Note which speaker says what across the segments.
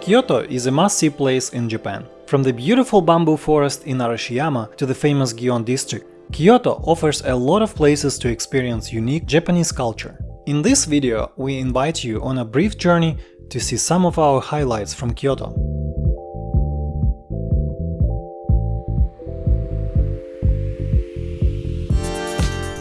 Speaker 1: Kyoto is a must-see place in Japan. From the beautiful bamboo forest in Arashiyama to the famous Gion district, Kyoto offers a lot of places to experience unique Japanese culture. In this video, we invite you on a brief journey to see some of our highlights from Kyoto.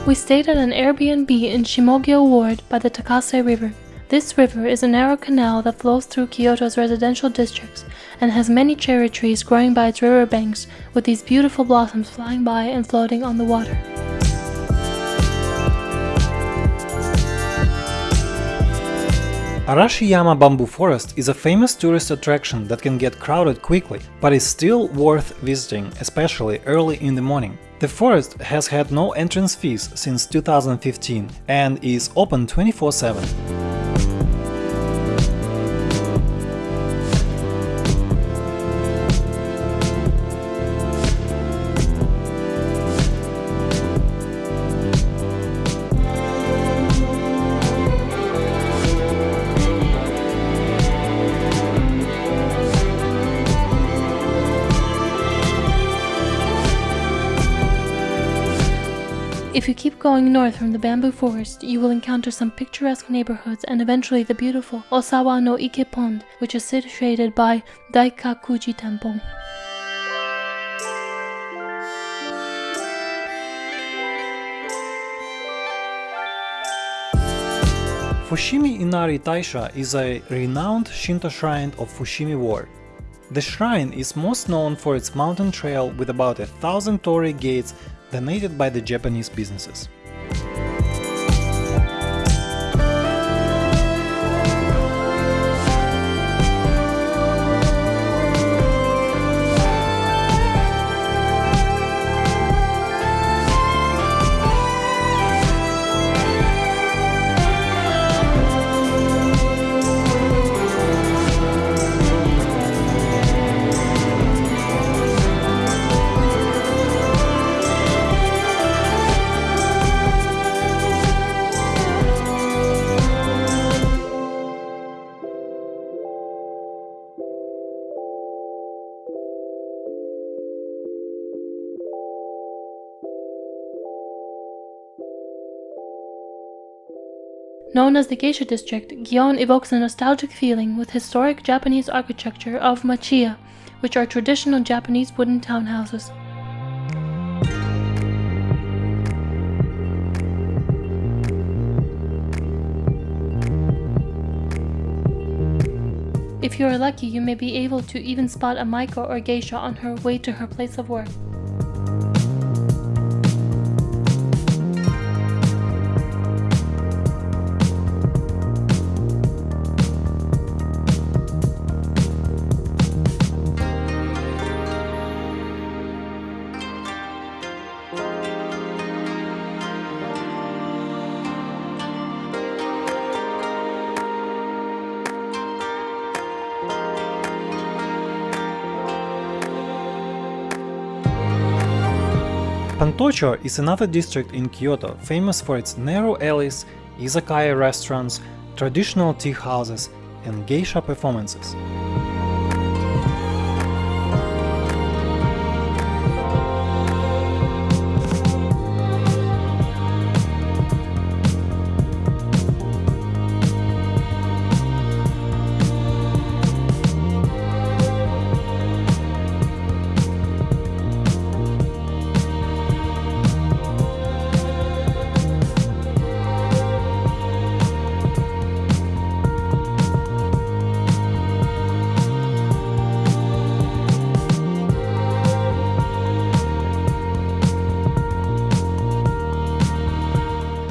Speaker 2: We stayed at an Airbnb in Shimogyo Ward by the Takase River. This river is a narrow canal that flows through Kyoto's residential districts and has many cherry trees growing by its riverbanks with these beautiful blossoms flying by and floating on the water.
Speaker 1: Arashiyama Bamboo Forest is a famous tourist attraction that can get crowded quickly, but is still worth visiting, especially early in the morning. The forest has had no entrance fees since 2015 and is open 24-7.
Speaker 2: If you keep going north from the bamboo forest, you will encounter some picturesque neighborhoods and eventually the beautiful Osawa no Ike Pond, which is situated by Daikakuji Temple.
Speaker 1: Fushimi Inari Taisha is a renowned Shinto shrine of Fushimi Ward. The shrine is most known for its mountain trail with about a thousand torii gates donated by the Japanese businesses.
Speaker 2: Known as the Geisha district, Gion evokes a nostalgic feeling with historic Japanese architecture of machiya, which are traditional Japanese wooden townhouses. If you are lucky, you may be able to even spot a Maiko or geisha on her way to her place of work.
Speaker 1: Pontocho is another district in Kyoto famous for its narrow alleys, izakaya restaurants, traditional tea houses and geisha performances.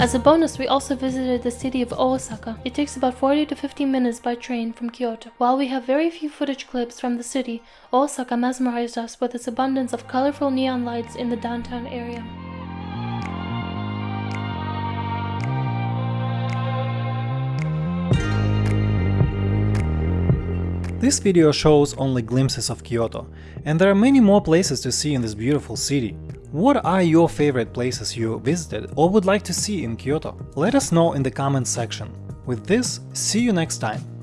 Speaker 2: As a bonus, we also visited the city of Osaka. It takes about 40 to 50 minutes by train from Kyoto. While we have very few footage clips from the city, Osaka mesmerized us with its abundance of colorful neon lights in the downtown area.
Speaker 1: This video shows only glimpses of Kyoto, and there are many more places to see in this beautiful city. What are your favorite places you visited or would like to see in Kyoto? Let us know in the comments section. With this, see you next time!